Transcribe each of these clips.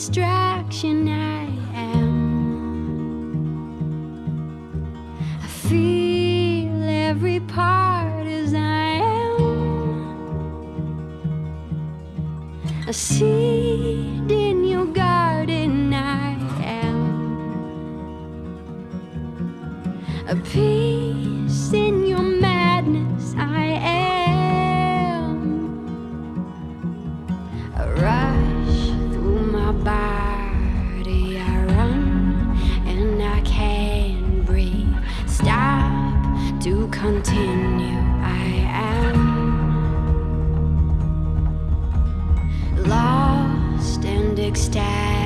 distraction. I am. I feel every part as I am. A seed in your garden, I am. A piece in your madness, continue, I am. lost and ecstatic,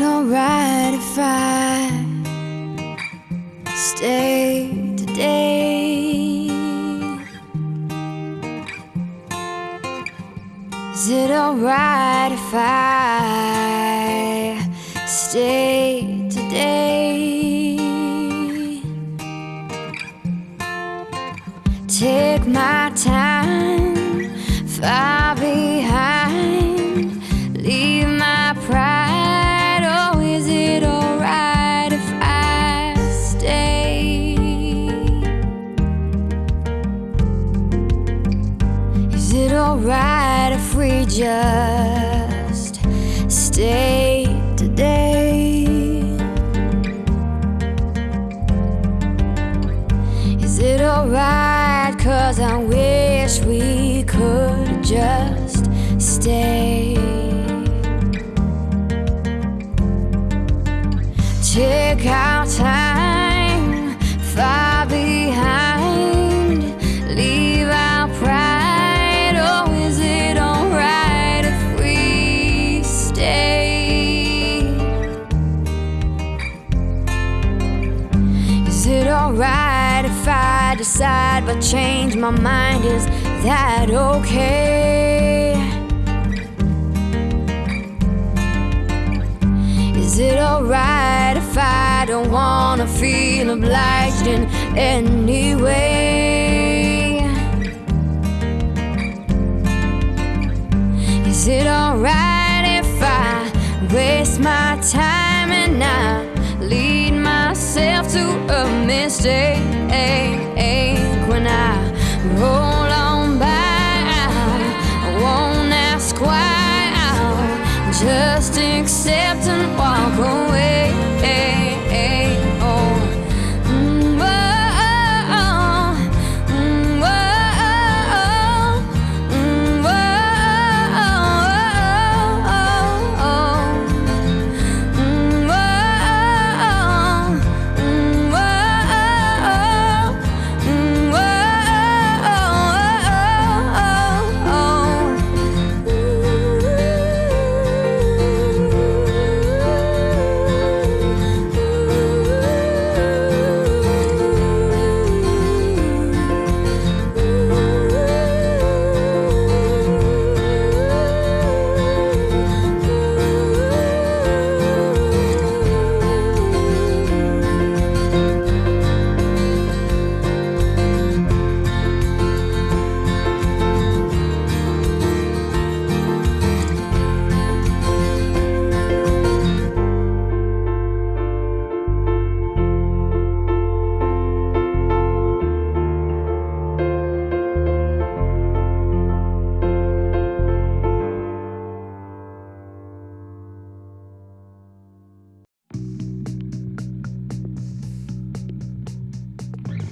it alright if I stay today? Is it alright if I stay today? Take my time, just stay today? Is it alright? Cause I wish we could just stay. Take our time. I change my mind, is that okay? Is it alright if I don't wanna feel obliged in any way? Is it alright if I waste my time and I lead myself to a mistake? And I roll.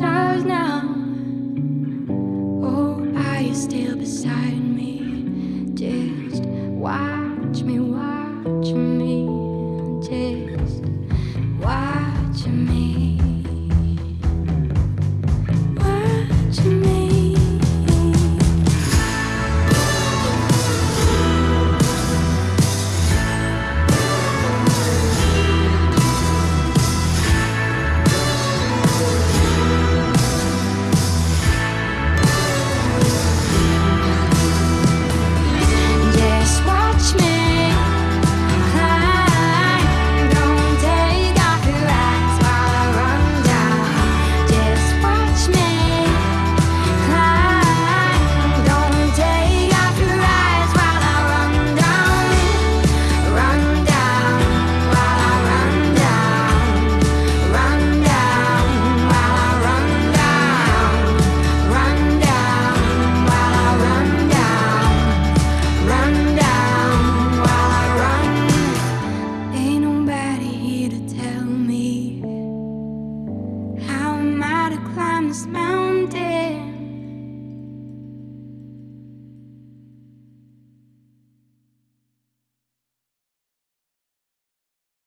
stars now. Oh, are you still beside me?